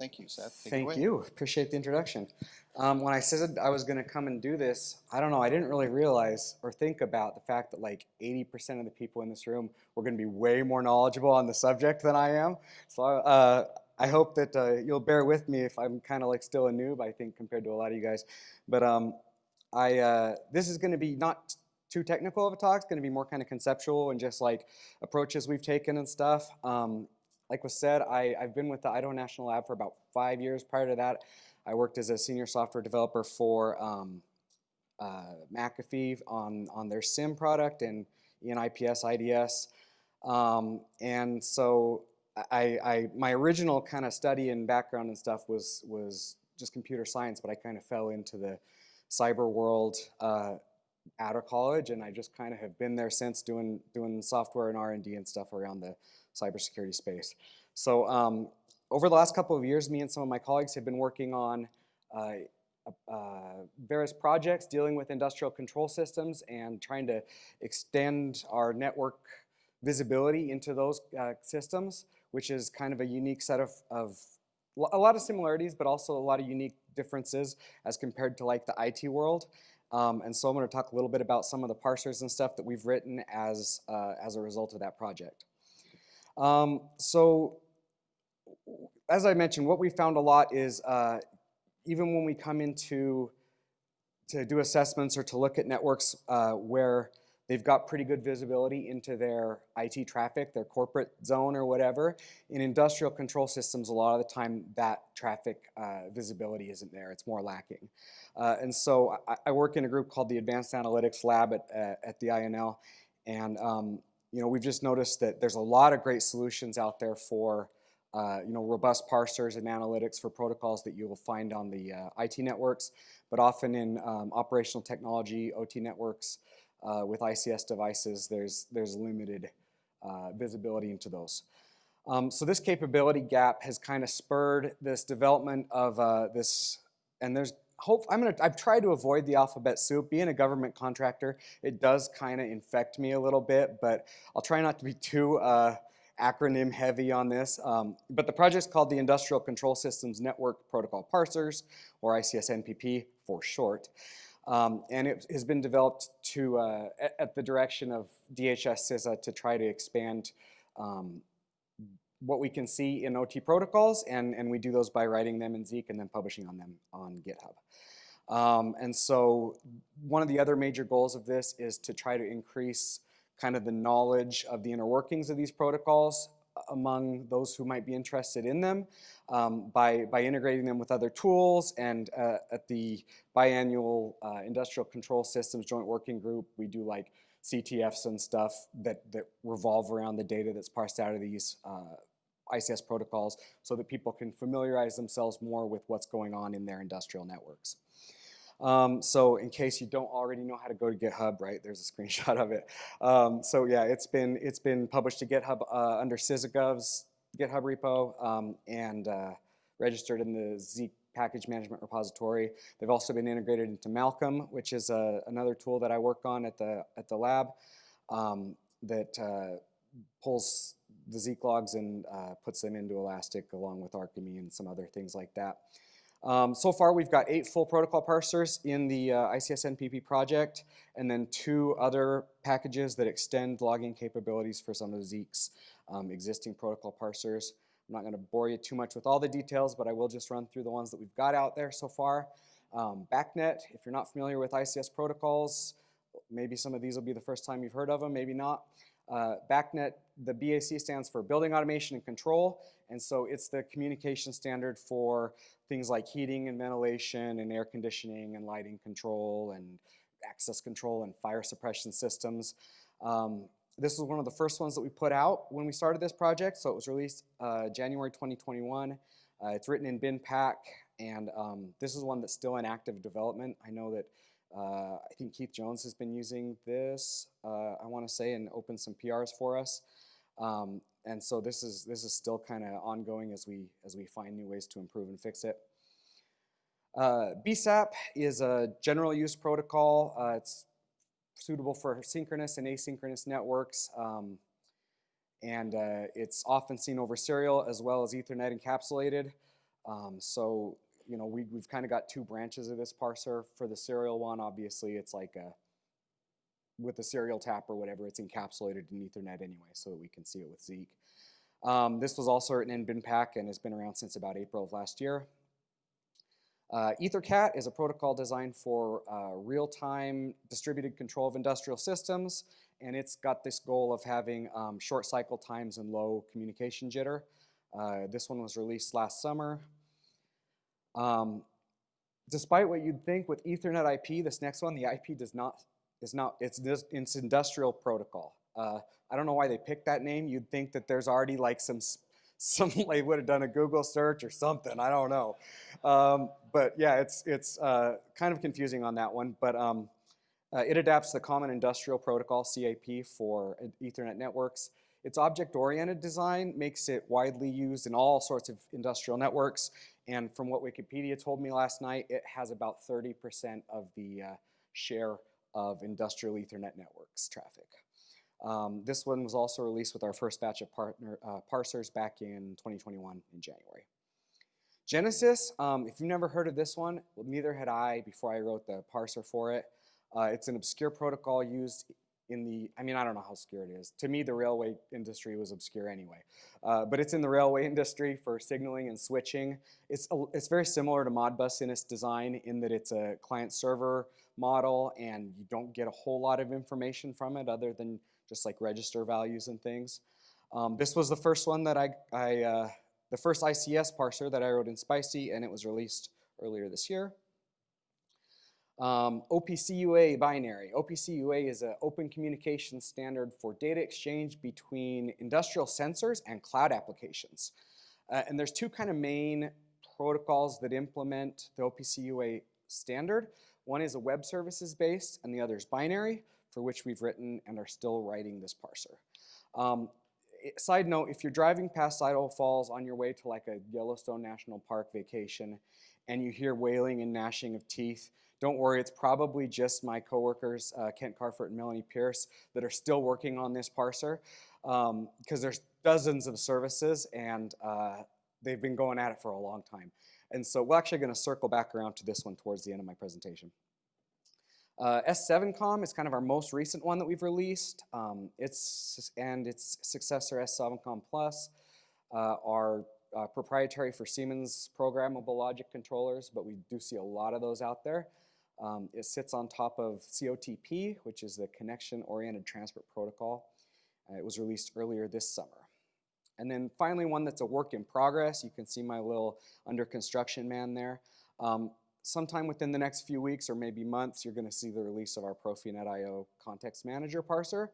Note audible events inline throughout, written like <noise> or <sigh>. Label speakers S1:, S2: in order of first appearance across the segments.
S1: Thank you, Seth. Take
S2: Thank you. Appreciate the introduction. Um, when I said I was going to come and do this, I don't know, I didn't really realize or think about the fact that like 80% of the people in this room were going to be way more knowledgeable on the subject than I am. So uh, I hope that uh, you'll bear with me if I'm kind of like still a noob, I think, compared to a lot of you guys. But um, I, uh, this is going to be not too technical of a talk. It's going to be more kind of conceptual and just like approaches we've taken and stuff. Um, like was said, I, I've been with the Idaho National Lab for about five years. Prior to that, I worked as a senior software developer for um, uh, McAfee on, on their SIM product and ENIPS IDS. Um, and so I, I, my original kind of study and background and stuff was, was just computer science, but I kind of fell into the cyber world uh, out of college, and I just kind of have been there since doing, doing software and R&D and stuff around the cybersecurity space. So um, over the last couple of years, me and some of my colleagues have been working on uh, uh, various projects dealing with industrial control systems and trying to extend our network visibility into those uh, systems, which is kind of a unique set of, of a lot of similarities, but also a lot of unique differences as compared to like the IT world. Um, and so I'm going to talk a little bit about some of the parsers and stuff that we've written as, uh, as a result of that project. Um, so as I mentioned, what we found a lot is uh, even when we come into to do assessments or to look at networks uh, where they've got pretty good visibility into their IT traffic, their corporate zone or whatever, in industrial control systems, a lot of the time that traffic uh, visibility isn't there. It's more lacking. Uh, and so I, I, work in a group called the Advanced Analytics Lab at, at the INL. And um, you know, we've just noticed that there's a lot of great solutions out there for uh, you know, robust parsers and analytics for protocols that you will find on the uh, IT networks, but often in um, operational technology, OT networks, uh, with ICS devices, there's, there's limited uh, visibility into those. Um, so this capability gap has kind of spurred this development of uh, this, and there's hope, I'm gonna, I've tried to avoid the alphabet soup. Being a government contractor, it does kind of infect me a little bit, but I'll try not to be too uh, acronym heavy on this. Um, but the project's called the Industrial Control Systems Network Protocol Parsers, or ICS-NPP for short. Um, and it has been developed to, uh, at, the direction of DHS CISA to try to expand um, what we can see in OT protocols, and, and we do those by writing them in Zeek and then publishing on them on GitHub. Um, and so one of the other major goals of this is to try to increase kind of the knowledge of the inner workings of these protocols among those who might be interested in them um, by, by integrating them with other tools and uh, at the biannual uh, Industrial Control Systems Joint Working Group, we do like CTFs and stuff that, that revolve around the data that's parsed out of these uh, ICS protocols so that people can familiarize themselves more with what's going on in their industrial networks. Um, so in case you don't already know how to go to GitHub, right, there's a <laughs> screenshot of it. Um, so yeah, it's been, it's been published to GitHub uh, under CISAGov's GitHub repo um, and uh, registered in the Zeek package management repository. They've also been integrated into Malcolm, which is uh, another tool that I work on at the, at the lab um, that uh, pulls the Zeek logs and uh, puts them into Elastic along with Arkime and some other things like that. Um, so far, we've got eight full protocol parsers in the uh, ICS-NPP project, and then two other packages that extend logging capabilities for some of Zeek's um, existing protocol parsers. I'm not going to bore you too much with all the details, but I will just run through the ones that we've got out there so far. Um, BACnet, if you're not familiar with ICS protocols, maybe some of these will be the first time you've heard of them, maybe not. Uh, BACnet, the BAC stands for Building Automation and Control, and so it's the communication standard for things like heating and ventilation and air conditioning and lighting control and access control and fire suppression systems. Um, this was one of the first ones that we put out when we started this project, so it was released uh, January 2021. Uh, it's written in BinPAC, and um, this is one that's still in active development. I know that uh, I think Keith Jones has been using this, uh, I want to say, and opened some PRs for us. Um, and so this is this is still kind of ongoing as we as we find new ways to improve and fix it. Uh, BSAP is a general use protocol. Uh, it's suitable for synchronous and asynchronous networks. Um, and uh, it's often seen over serial as well as Ethernet encapsulated. Um, so, you know, we, we've kind of got two branches of this parser. For the serial one, obviously, it's like a, with the serial tap or whatever, it's encapsulated in Ethernet anyway, so that we can see it with Zeek. Um, this was also written in BinPAC and has been around since about April of last year. Uh, EtherCAT is a protocol designed for uh, real-time distributed control of industrial systems, and it's got this goal of having um, short cycle times and low communication jitter. Uh, this one was released last summer. Um, despite what you'd think with Ethernet IP, this next one, the IP does not, is not, it's, it's industrial protocol. Uh, I don't know why they picked that name. You'd think that there's already like some, <laughs> some they would have done a Google search or something. I don't know. Um, but yeah, it's, it's uh, kind of confusing on that one. But um, uh, it adapts the Common Industrial Protocol, CIP, for Ethernet networks. Its object-oriented design makes it widely used in all sorts of industrial networks. And from what Wikipedia told me last night, it has about 30% of the uh, share of industrial Ethernet networks traffic. Um, this one was also released with our first batch of partner, uh, parsers back in 2021 in January. Genisys, um, if you've never heard of this one, well, neither had I before I wrote the parser for it. Uh, it's an obscure protocol used in the, I mean, I don't know how obscure it is. To me, the railway industry was obscure anyway. Uh, but it's in the railway <laughs> industry for signaling and switching. It's, a, it's very similar to Modbus in its design in that it's a client-server model and you don't get a whole lot of information from it other than just like register values and things. Um, this was the first one that I, I uh, the first ICS parser that I wrote in Spicy and it was released earlier this year. Um, OPCUA binary. OPCUA is an open communication standard for data exchange between industrial sensors and cloud applications. Uh, and there's two kind of main protocols that implement the OPCUA standard. One is a web services based and the other is binary for which we've written and are still writing this parser. Um, side note, if you're driving past Idaho Falls on your way to like a Yellowstone National Park vacation and you hear wailing and gnashing of teeth, don't worry, it's probably just my coworkers, uh, Kent Kvarfordt and Melanie Pierce, that are still working on this parser because um, there's dozens of services and uh, they've been going at it for a long time. And so we're actually going to circle back around to this one towards the end of my presentation. Uh, S7comm is kind of our most recent one that we've released. Um, it's, and its successor S7comm Plus uh, are uh, proprietary for Siemens programmable logic controllers, but we do see a lot of those out there. Um, it sits on top of COTP, which is the Connection Oriented Transport Protocol. Uh, it was released earlier this summer. And then finally one that's a work in progress. You can see my little under construction man there. Um, sometime within the next few weeks or maybe months, you're going to see the release of our Profinet IO Context Manager parser.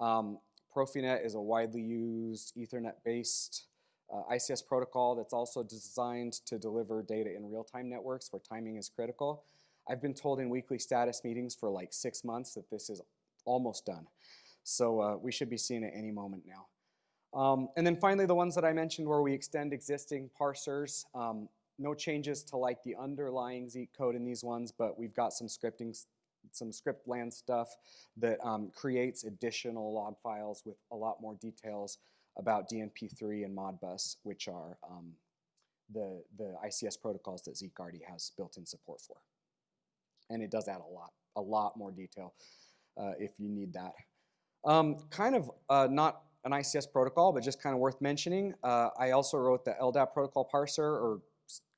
S2: Um, Profinet is a widely used Ethernet-based uh, ICS protocol that's also designed to deliver data in real-time networks where timing is critical. I've been told in weekly status meetings for like six months that this is almost done. So uh, we should be seeing it any moment now. Um, and then finally, the ones that I mentioned where we extend existing parsers. Um, no changes to like the underlying Zeek code in these ones, but we've got some scripting, some script land stuff that um, creates additional log files with a lot more details about DNP3 and Modbus, which are um, the, the ICS protocols that Zeek already has built-in support for. And it does add a lot, a lot more detail uh, if you need that. Um, kind of uh, not an ICS protocol, but just kind of worth mentioning. Uh, I also wrote the LDAP protocol parser, or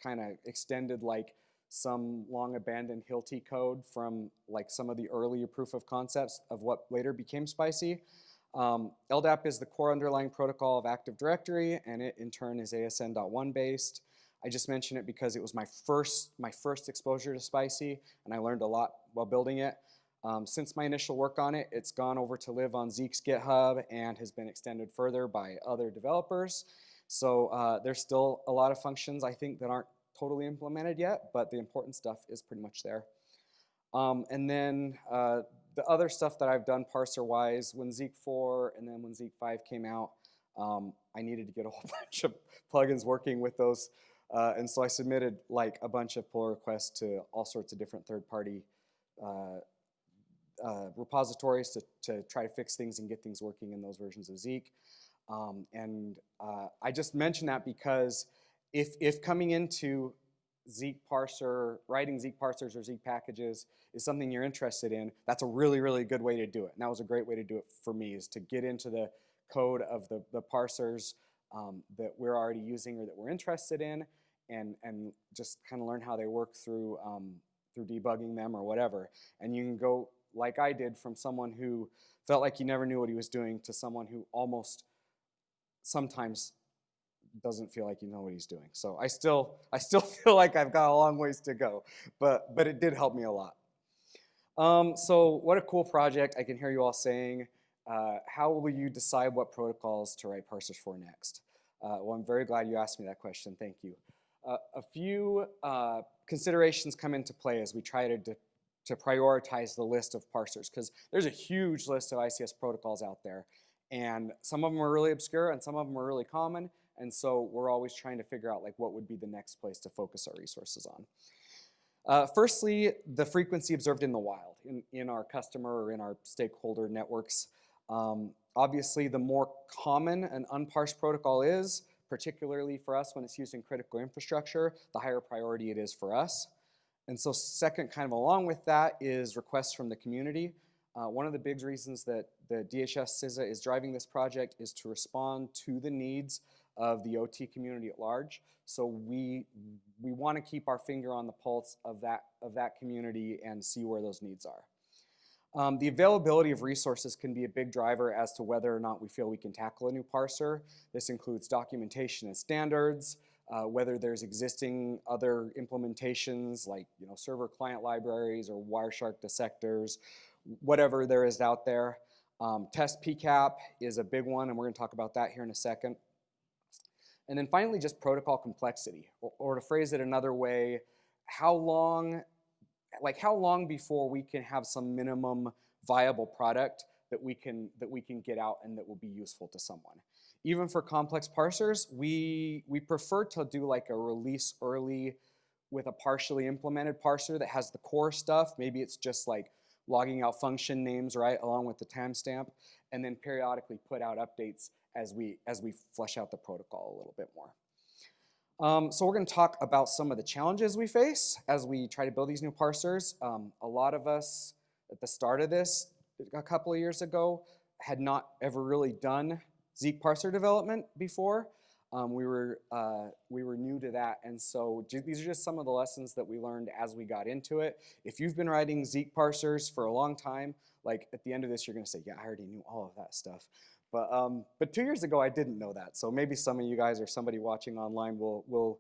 S2: kind of extended like some long abandoned Hilti code from like some of the earlier proof of concepts of what later became Spicy. Um, LDAP is the core underlying protocol of Active Directory, and it in turn is ASN.1 based. I just mention it because it was my first, my first exposure to Spicy, and I learned a lot while building it. Um, since my initial work on it, it's gone over to live on Zeek's GitHub and has been extended further by other developers. So uh, there's still a lot of functions I think that aren't totally implemented yet, but the important stuff is pretty much there. Um, and then uh, the other stuff that I've done parser-wise, when Zeek 4 and then when Zeek 5 came out, um, I needed to get a whole <laughs> bunch of plugins working with those. Uh, and so I submitted like a bunch of pull requests to all sorts of different third-party uh, uh, repositories to, to try to fix things and get things working in those versions of Zeek. Um, and uh, I just mention that because if, if coming into Zeek parser, writing Zeek parsers or Zeek packages is something you're interested in, that's a really, really good way to do it. And that was a great way to do it for me, is to get into the code of the, the parsers um, that we're already using or that we're interested in and, and just kind of learn how they work through, um, through debugging them or whatever. And you can go, like I did, from someone who felt like he never knew what he was doing to someone who almost sometimes doesn't feel like you know what he's doing. So I still, I still <laughs> feel like I've got a long ways to go, but, but it did help me a lot. Um, so what a cool project. I can hear you all saying, uh, how will you decide what protocols to write parsers for next? Uh, well, I'm very glad you asked me that question. Thank you. Uh, a few uh, considerations come into play as we try to, to prioritize the list of parsers because there's a huge list of ICS protocols out there. And some of them are really obscure and some of them are really common. And so we're always trying to figure out like what would be the next place to focus our resources on. Uh, firstly, the frequency observed in the wild, in, in our customer or in our stakeholder networks. Um, obviously, the more common an unparsed protocol is, particularly for us when it's used in critical infrastructure, the higher priority it is for us. And so second, kind of along with that, is requests from the community. Uh, one of the big reasons that the DHS CISA is driving this project is to respond to the needs of the OT community at large. So we, we want to keep our finger on the pulse of that, of that community and see where those needs are. Um, the availability of resources can be a big driver as to whether or not we feel we can tackle a new parser. This includes documentation and standards, uh, whether there's existing other implementations like you know, server client libraries or Wireshark dissectors, whatever there is out there. Um, test PCAP is a big one, and we're going to talk about that here in a second. And then finally, just protocol complexity, or, or to phrase it another way, how long, like how long before we can have some minimum viable product that we can that we can get out and that will be useful to someone. Even for complex parsers, we we prefer to do like a release early with a partially implemented parser that has the core stuff. Maybe it's just like logging out function names, right, along with the timestamp, and then periodically put out updates as we, as we flesh out the protocol a little bit more. Um, so we're going to talk about some of the challenges we face as we try to build these new parsers. Um, a lot of us at the start of this, a couple of years ago, had not ever really done Zeek parser development before. Um, we, were, uh, we were new to that, and so these are just some of the lessons that we learned as we got into it. If you've been writing Zeek parsers for a long time, like at the end of this, you're going to say, yeah, I already knew all of that stuff. But, um, but two years ago, I didn't know that. So maybe some of you guys or somebody watching online will, will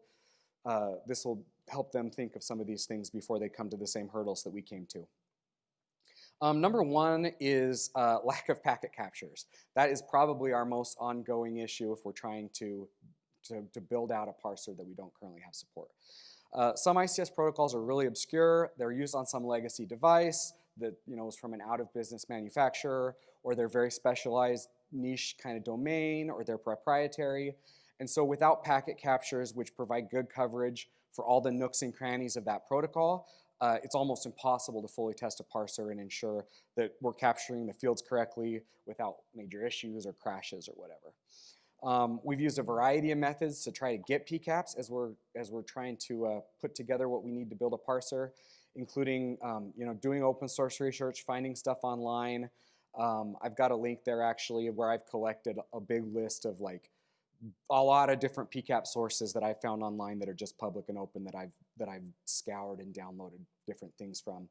S2: uh, this will help them think of some of these things before they come to the same hurdles that we came to. Um, number one is uh, <laughs> lack of packet captures. That is probably our most ongoing issue if we're trying to, to, to build out a parser that we don't currently have support. Uh, some ICS protocols are really obscure. They're used on some legacy device that you know is from an out-of-business manufacturer, or they're very specialized niche kind of domain or they're proprietary. And so without packet captures, which provide good coverage for all the nooks and crannies of that protocol, uh, it's almost impossible to fully test a parser and ensure that we're capturing the fields correctly without major issues or crashes or whatever. Um, we've used a variety of methods to try to get PCAPs as we're, as we're trying to uh, put together what we need to build a parser, including um, you know, doing open source research, finding stuff online, um, I've got a link there actually where I've collected a big list of like a lot of different PCAP sources that I found online that are just public and open that I've that I've scoured and downloaded different things from,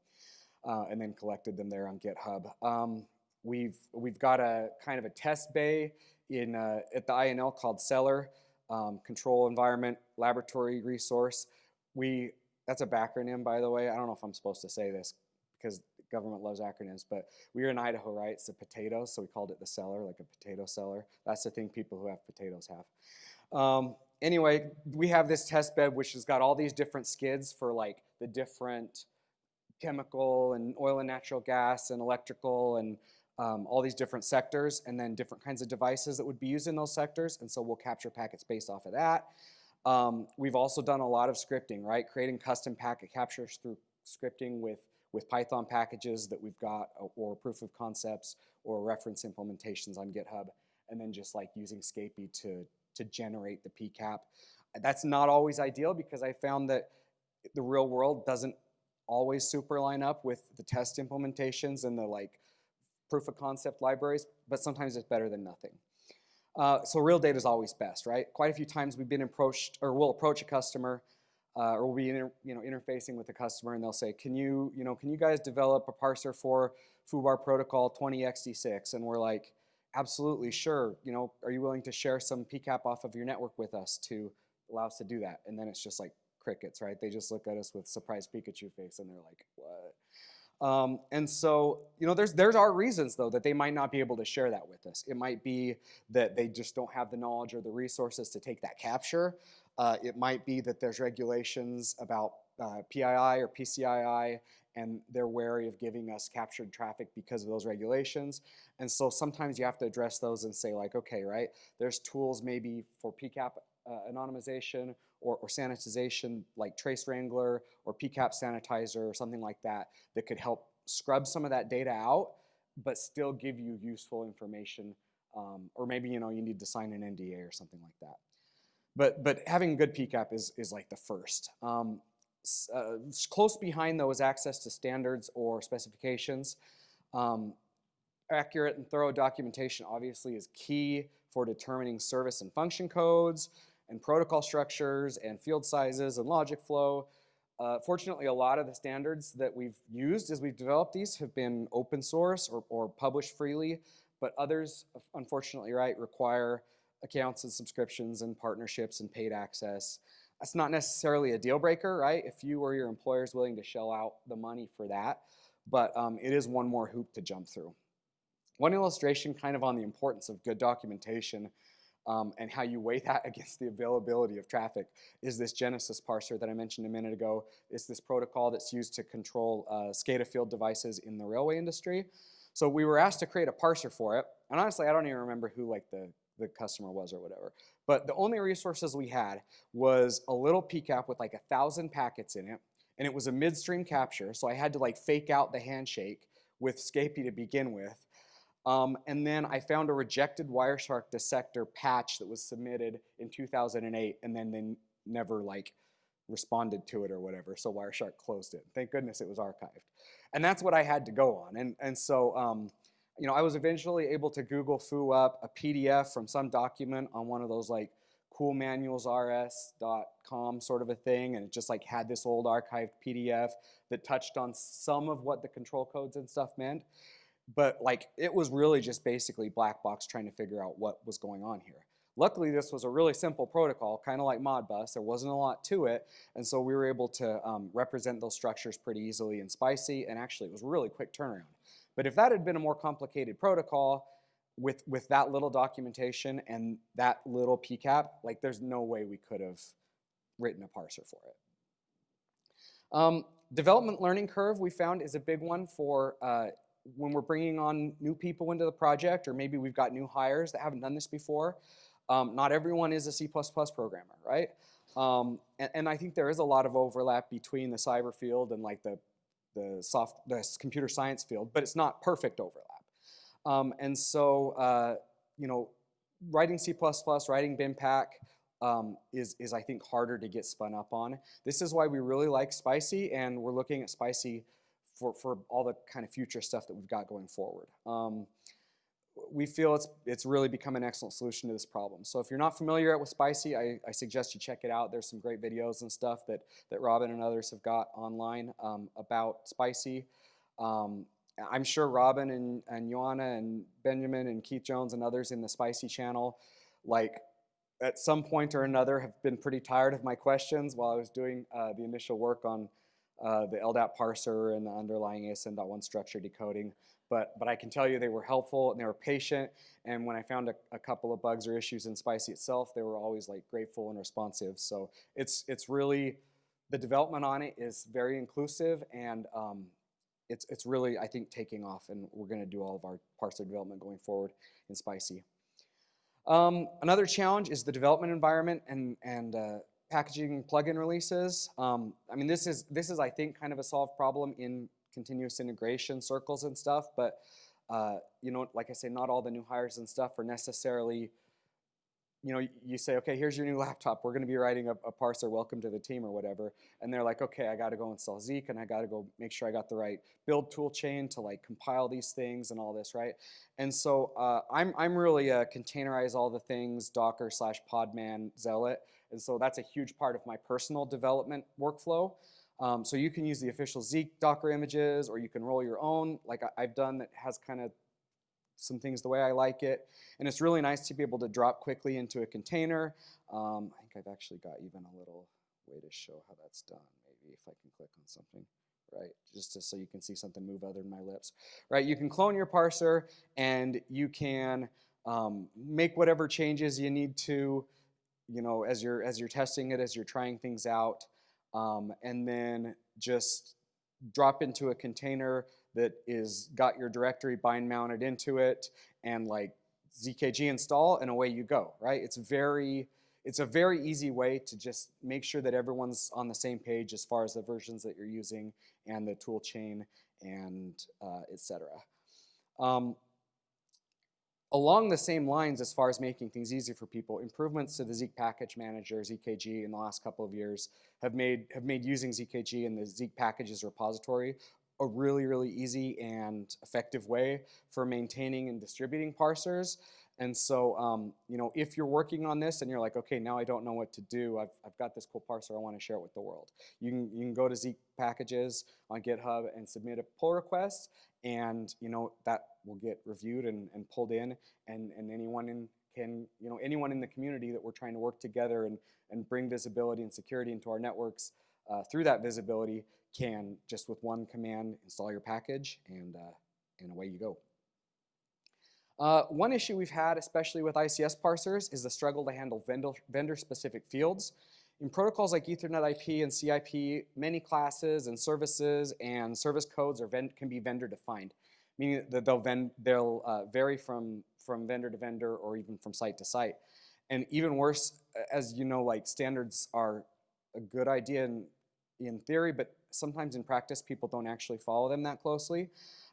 S2: uh, and then collected them there on GitHub. Um, we've we've got a kind of a test bay in uh, at the INL called Cellar um, Control Environment Laboratory Resource. We that's a backronym by the way. I don't know if I'm supposed to say this because government loves acronyms, but we are in Idaho, right? It's the potatoes, so we called it the cellar, like a potato cellar. That's the thing people who have potatoes have. Um, anyway, we have this test bed which has got all these different skids for like the different chemical and oil and natural gas and electrical and um, all these different sectors and then different kinds of devices that would be used in those sectors. And so we'll capture packets based off of that. Um, we've also done a lot of scripting, right? Creating custom packet captures through scripting with with Python packages that we've got or proof of concepts or reference implementations on GitHub and then just like using Scapy to, to generate the PCAP. That's not always ideal because I found that the real world doesn't always super line up with the test implementations and the like proof of concept libraries, but sometimes it's better than nothing. Uh, so real data is always best, right? Quite a few times we've been approached, or we'll approach a customer, uh, or we'll be inter, you know interfacing with the customer, and they'll say, "Can you you know can you guys develop a parser for FUBAR protocol 20xd6?" And we're like, "Absolutely, sure. You know, are you willing to share some PCAP off of your network with us to allow us to do that?" And then it's just like crickets, right? They just look at us with surprised Pikachu face, and they're like, "What?" Um, and so, you know, there's there's our reasons though that they might not be able to share that with us. It might be that they just don't have the knowledge or the resources to take that capture. Uh, it might be that there's regulations about uh, PII or PCII, and they're wary of giving us captured traffic because of those regulations. And so sometimes you have to address those and say like, okay, right, there's tools maybe for PCAP uh, anonymization or, or sanitization like Trace Wrangler or PCAP sanitizer or something like that that could help scrub some of that data out, but still give you useful information. Um, or maybe you know you need to sign an NDA or something like that. But but having a good PCAP is is like the first. Um, uh, close behind though is access to standards or specifications. Um, accurate and thorough documentation obviously is key for determining service and function codes, and protocol structures and field sizes and logic flow. Uh, fortunately, a lot of the standards that we've used as we've developed these have been open source or, or published freely, but others, unfortunately, right, require accounts and subscriptions and partnerships and paid access. That's not necessarily a deal breaker, right? If you or your employer is willing to shell out the money for that, but um, it is one more hoop to jump through. One illustration kind of on the importance of good documentation um, and how you weigh that <laughs> against the availability of traffic is this Genisys parser that I mentioned a minute ago. It's this protocol that's used to control uh, SCADA field devices in the railway industry. So we were asked to create a parser for it. And honestly, I don't even remember who like the, the customer was or whatever. But the only resources we had was a little PCAP with like a thousand packets in it. And it was a midstream capture. So I had to like fake out the handshake with Scapy to begin with. Um, and then I found a rejected Wireshark dissector patch that was submitted in 2008, and then they never like responded to it or whatever. So Wireshark closed it. Thank goodness it was archived. And that's what I had to go on. And, and so, um, you know, I was eventually able to Google foo up a PDF from some document on one of those like coolmanualsrs.com sort of a thing. And it just like had this old archived PDF that touched on some of what the control codes and stuff meant but like it was really just basically black box trying to figure out what was going on here. Luckily, this was a really simple protocol, kind of like Modbus. There wasn't a lot to it, and so we were able to um, represent those structures pretty easily in SPICY, and actually it was really quick turnaround. But if that had been a more complicated protocol with, with that little documentation and that little PCAP, like there's no way we could have written a parser for it. Um, development learning curve we found is a big one for uh, when we're bringing on new people into the project, or maybe we've got new hires that haven't done this before, um, not everyone is a C++ programmer, right? Um, and, and, I think there is a lot of overlap between the cyber field and like the, the, soft, the computer science field, but it's not perfect overlap. Um, and so, uh, you know, writing C++, writing BinPAC um, is, is, I think, harder to get spun up on. This is why we really like Spicy, and we're looking at Spicy for, for all the kind of future stuff that we've got going forward. Um, we feel it's, it's really become an excellent solution to this problem. So if you're not familiar with Spicy, I, I suggest you check it out. There's some great videos and stuff that, that Robin and others have got online um, about Spicy. Um, I'm sure Robin and, and Johanna and Benjamin and Keith Jones and others in the Spicy channel, like at some point or another have been pretty tired of my questions while I was doing uh, the initial work on uh, the LDAP parser and the underlying ASN.1 structure decoding. But, but I can tell you they were helpful and they were patient. And when I found a, a couple of bugs or issues in Spicy itself, they were always like grateful and responsive. So it's, it's really, the development on it is very inclusive and um, it's, it's really, I think, taking off and we're gonna do all of our parser development going forward in Spicy. Um, another challenge is the development environment and, and uh, packaging plugin releases. Um, I mean, this is, this is, I think, kind of a solved problem in continuous integration circles and stuff, but, uh, you know, like I say, not all the new hires and stuff are necessarily, you know, you say, okay, here's your new <laughs> laptop. We're going to be writing a, a parser, welcome to the team or whatever. And they're like, okay, I got to go install Zeek and I got to go make sure I got the right build tool chain to like compile these things and all this, right? And so uh, I'm, I'm really a containerize all the things Docker slash Podman zealot. And so that's a huge part of my personal development workflow. Um, so you can use the official Zeek Docker images or you can roll your own like I, I've done that has kind of some things the way I like it. And it's really nice to be able to drop quickly into a container. Um, I think I've actually got even a little way to show how that's done. Maybe if I can click on something, right? Just to, so you can see something move other than my lips, right? You can clone your parser and you can um, make whatever changes you need to, you know, as you're, as you're testing it, as you're trying things out. Um, and then just drop into a container that is got your directory bind mounted into it and like ZKG install and away you go, right? It's very, it's a very easy way to just make sure that everyone's on the same page as far as the versions that you're using and the tool chain and uh, etc. Um, along the same lines as far as making things easy for people, improvements to the Zeek package manager, ZKG, in the last couple of years have made, have made using ZKG and the Zeek packages repository a really, really easy and effective way for maintaining and distributing parsers. And so, um, you know, if you're working on this and you're like, okay, now I don't know what to do, I've, I've got this cool parser, I want to share it with the world. You can, you can go to Zeek packages on GitHub and submit a pull request, and, you know, that will get reviewed and, and pulled in, and, and anyone in can, you know, anyone in the community that we're trying to work together and, and bring visibility and security into our networks uh, through that visibility can just with one command install your package and, uh, and away you go. Uh, one issue we've had, especially with ICS parsers, is the struggle to handle vendor-specific fields. In protocols like Ethernet IP and CIP, many classes and services and service codes are can be vendor defined, meaning that they'll, they'll uh, vary from, from vendor to vendor or even from site to site. And even worse, as you know, like standards are a good idea in, in theory, but sometimes in practice people don't actually follow them that closely.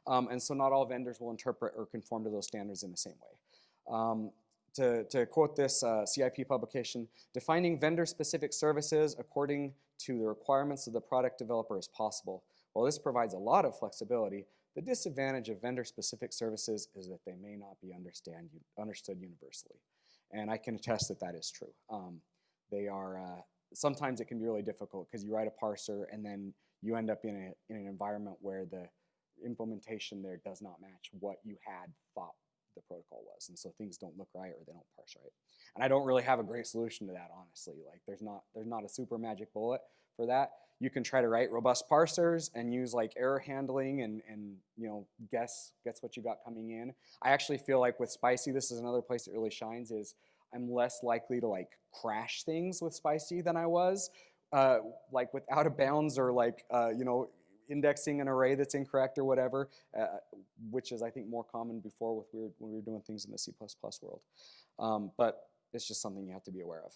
S2: Um, and so not all vendors will interpret or conform to those standards in the same way. Um, to, to, quote this uh, CIP publication, defining vendor-specific services according to the requirements of the product developer is possible. While this provides a lot of flexibility, the disadvantage of vendor-specific services is that they may not be understand, understood universally. And I can attest that that is true. Um, they are, uh, sometimes it can be really difficult because you write a parser and then you end up in, a, in an environment where the implementation there does not match what you had thought the protocol was. And so things don't look right or they don't parse right. And I don't really have a great solution to that, honestly. Like there's not, there's not a super magic bullet for that. You can try to write robust parsers and use like error handling and, and you know, guess, guess what you got coming in. I actually feel like with Spicy, this is another place that really shines is I'm less likely to like crash things with Spicy than I was uh, like with out of bounds or like, uh, you know, indexing an array that's incorrect or whatever, uh, which is I think more common before with when we were doing things in the C++ world. Um, but it's just something you have to be aware of.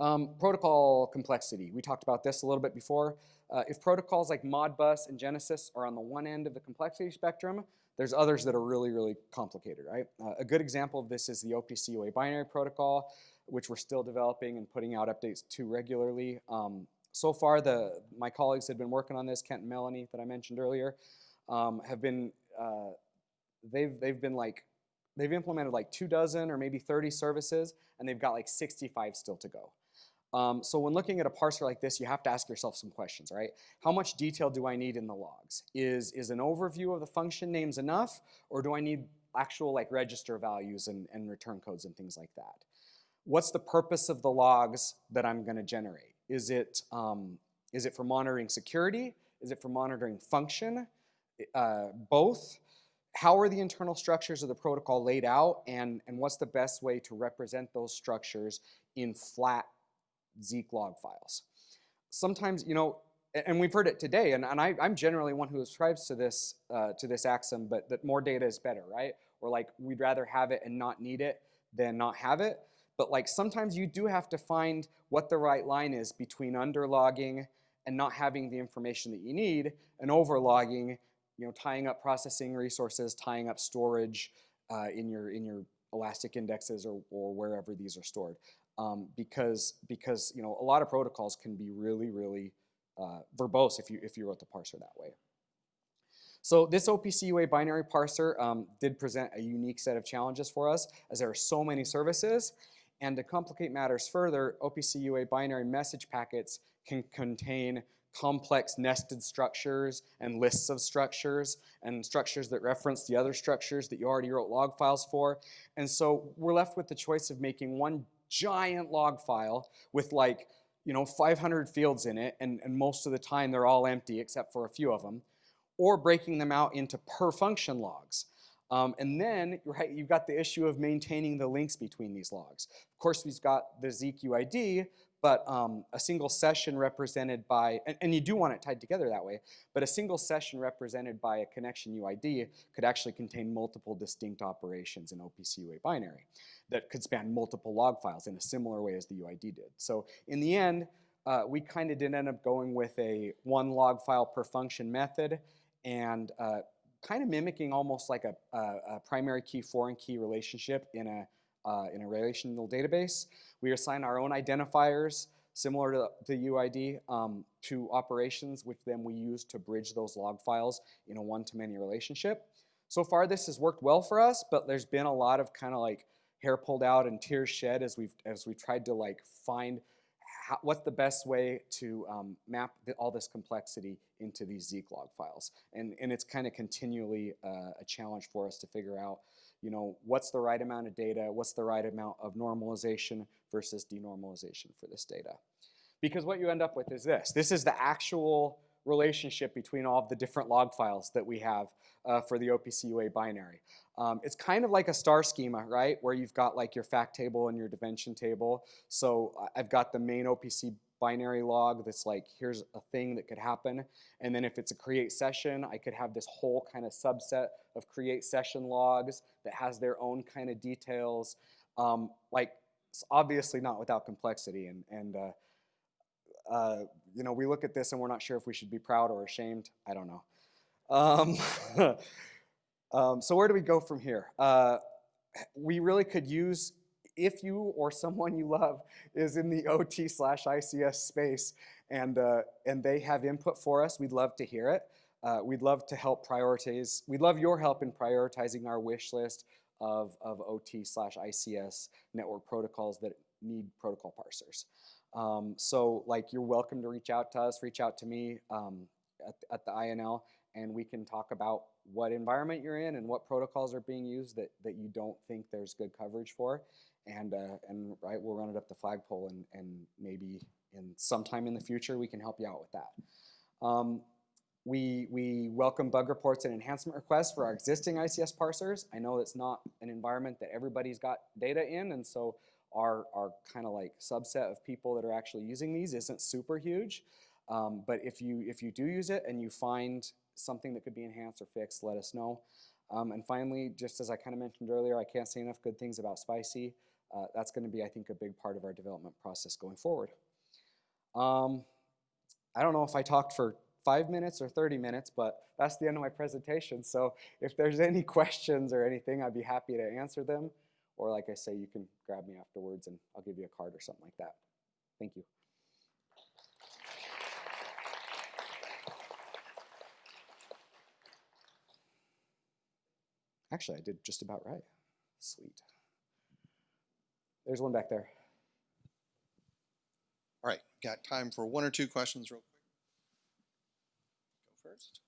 S2: Um, protocol complexity. We talked about this a little bit before. Uh, if protocols like Modbus and Genisys are on the one end of the complexity spectrum, there's others that are really, really complicated, right? Uh, a good example of this is the OPC UA binary protocol which we're still developing and putting out updates to regularly. Um, so far, the my colleagues have been working on this, Kent and Melanie that I mentioned earlier, um, have been, uh, they've, they've been like, they've implemented like two dozen or maybe 30 services, and they've got like 65 still to go. Um, so when looking at a parser like this, you have to ask yourself some questions, right? How much detail do I need in the logs? Is, is an overview of the function names enough, or do I need actual like register values and, and return codes and things like that? What's the purpose of the logs that I'm going to generate? Is it, um, is it for monitoring security? Is it for monitoring function? Uh, both. How are the internal structures of the protocol laid out and, and what's the best way to represent those structures in flat Zeek log files? Sometimes, you know, and we've heard it today, and, and I, am generally one who ascribes to this, uh, to this axiom, but that more data is better, right? Or like we'd rather have it and not need it than not have it. But like sometimes you do have to find what the right line is between underlogging and not having the information that you need and overlogging, you know, tying up processing resources, tying up storage uh, in, your, in your elastic indexes or, or wherever these are stored. Um, because, because you know, a lot of protocols can be really, really uh, verbose if you, if you wrote the parser that way. So this OPC UA binary parser um, did present a unique set of challenges for us as there are so many services. And to complicate matters further, OPC UA binary message packets can contain complex nested structures and lists of structures and structures that reference the other structures that you already wrote log files for. And so we're left with the choice of making one giant log file with like, you know, 500 fields in it, and, and most of the time they're all empty except for a few of them, or breaking them out into per function logs. Um, and then, right, you've got the issue of maintaining the links between these logs. Of course, we've got the Zeek UID, but um, a single session represented by, and, and, you do want it tied together that way, but a single session represented by a connection UID could actually contain multiple distinct operations in OPC UA binary that could span multiple log files in a similar way as the UID did. So in the end, uh, we kind of did end up going with a one log file per function method and uh, kind of mimicking almost like a, a, a, primary key foreign key relationship in a, uh, in a relational database. We assign our own identifiers similar to the UID um, to operations, which then we use to bridge those log files in a one-to-many relationship. So far, this has worked well for us, but there's been a lot of kind of like hair pulled out and tears shed as we've as we tried to like find how, what's the best way to um, map the, all this complexity into these Zeek log files. And, and it's kind of continually uh, a challenge for us to figure out you know, what's the right amount of data, what's the right amount of normalization versus denormalization for this data. Because what you end up with is this. This is the actual relationship between all of the different log files that we have uh, for the OPC UA binary. Um, it's kind of like a star schema, right? Where you've got like your fact table and your dimension table. So I've got the main OPC binary log that's like, here's a thing that could happen. And then if it's a create session, I could have this whole kind of subset of create session logs that has their own kind of details. Um, like, it's obviously not without complexity. And, and uh, uh, you know, we look at this and we're not sure if we should be proud or ashamed. I don't know. Um, <laughs> um, so where do we go from here? Uh, we really could use if you or someone you love is in the <laughs> OT slash ICS space and, uh, and they have input for us, we'd love to hear it. Uh, we'd love to help prioritize, we'd love your help in prioritizing our wish list of, of OT slash ICS network protocols that need protocol parsers. Um, so like you're welcome to reach out to us, reach out to me um, at, at the INL and we can talk about what environment you're in and what protocols are being used that, that you don't think there's good coverage for and uh, and right, we'll run it up the flagpole, and and maybe in sometime in the future we can help you out with that. Um, we, we welcome bug reports and enhancement requests for our existing ICS parsers. I know it's not an environment that everybody's got data in, and so our, our kind of like subset of people that are actually using these isn't super huge. Um, but if you, if you do use it and you find something that could be enhanced or fixed, let us know. Um, and finally, just as I kind of mentioned earlier, I can't say enough good things about Spicy uh, that's going to be, I think, a big part of our development process going forward. Um, I don't know if I talked for five minutes or 30 minutes, but that's the end of my presentation. So if there's any <laughs> questions or anything, I'd be happy to answer them. Or like I say, you can grab me afterwards and I'll give you a card or something like that. Thank you. Actually, I did just about right. Sweet. There's one back there.
S1: All right, got time for one or two questions real quick. Go first.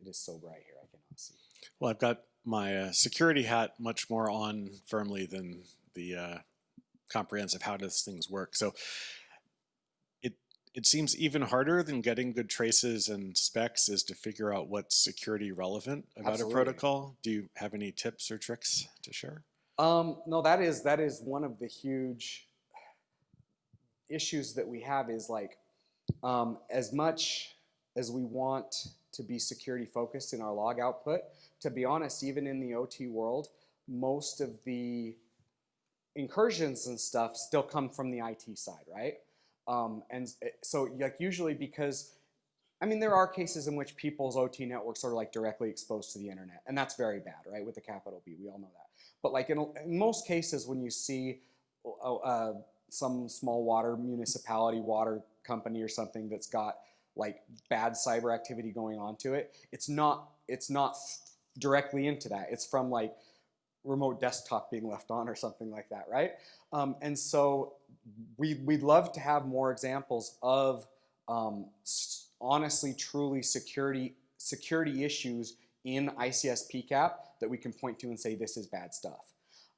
S2: It is so bright here, I cannot see.
S3: Well, I've got my uh, security hat much more on firmly than the uh, comprehensive how does things work. So it seems even harder than getting good traces and specs is to figure out what's security relevant about
S2: Absolutely.
S3: a protocol. Do you have any tips or tricks to share?
S2: Um, no, that is that is one of the huge issues that we have is like um, as much as we want to be security focused in our log output, to be honest, even in the OT world, most of the incursions and stuff still come from the IT side, right? Um, and so like usually because, I mean, there are cases in which people's OT networks are like directly exposed to the internet, and that's very bad, right? With the capital B, we all know that. But like in, in most cases, when you see uh, uh, some small water municipality, water company or something that's got like bad cyber activity going on to it, it's not it's not directly into that. It's from like remote desktop being left on or something like that, right? Um, and so we, we'd love to have more examples of um, honestly, truly security, security issues in ICS PCAP that we can point to and say this is bad stuff.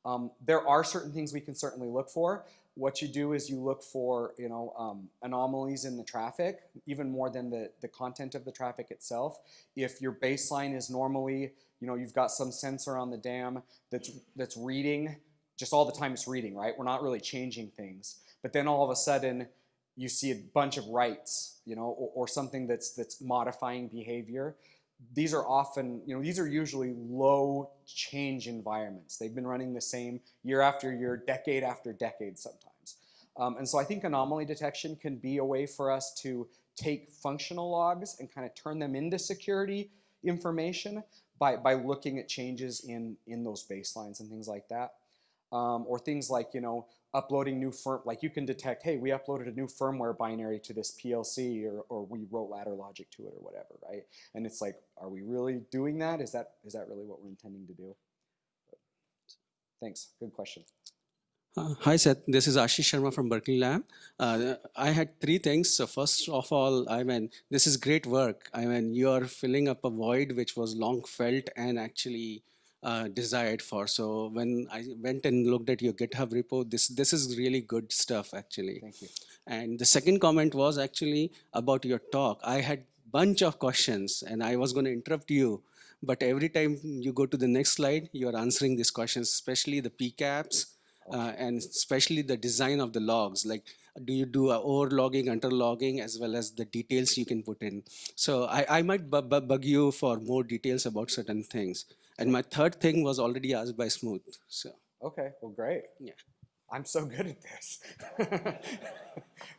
S2: Um, there are certain things we can certainly look for. What you do is you look for, you know, um, anomalies in the traffic, even more than the, the content of the traffic itself. If your baseline is normally, you know, you've got some sensor on the dam that's that's reading, just all the time it's reading, right? We're not really changing things. But then all of a sudden you see a bunch of writes, you know, or, or something that's that's modifying behavior these are often, you know, these are usually low change environments. They've been running the same year after year, decade after decade sometimes. Um, and so I think anomaly detection can be a way for us to take functional logs and kind of turn them into security information by, by looking at changes in, in those baselines and things like that. Um, or things like, you know, uploading new firm, like you can detect, hey, we uploaded a new firmware binary to this PLC or, or we wrote ladder logic to it or whatever, right? And it's like, are we really doing that? Is that, is that really what we're intending to do? Thanks, good question.
S4: Uh, Hi, Seth. This is Ashish Sharma from Berkeley Lab. Uh, I had three things. So first of all, I mean, this is great work. I mean, you are filling up a void which was long felt and actually uh, desired for. So when I went and looked at your GitHub repo, this this is really good stuff actually.
S2: Thank you.
S4: And the second comment was actually about your talk. I had bunch of questions and I was going to interrupt you, but every time you go to the next slide, you are answering these questions, especially the PCAPs uh, and especially the design of the logs. Like, do you do a overlogging, underlogging, as well as the details you can put in? So I, I might bu- bu- bug you for more details about certain things. And my third thing was already asked by Smooth. So
S2: Okay, well, great.
S4: Yeah.
S2: I'm so good at this. <laughs>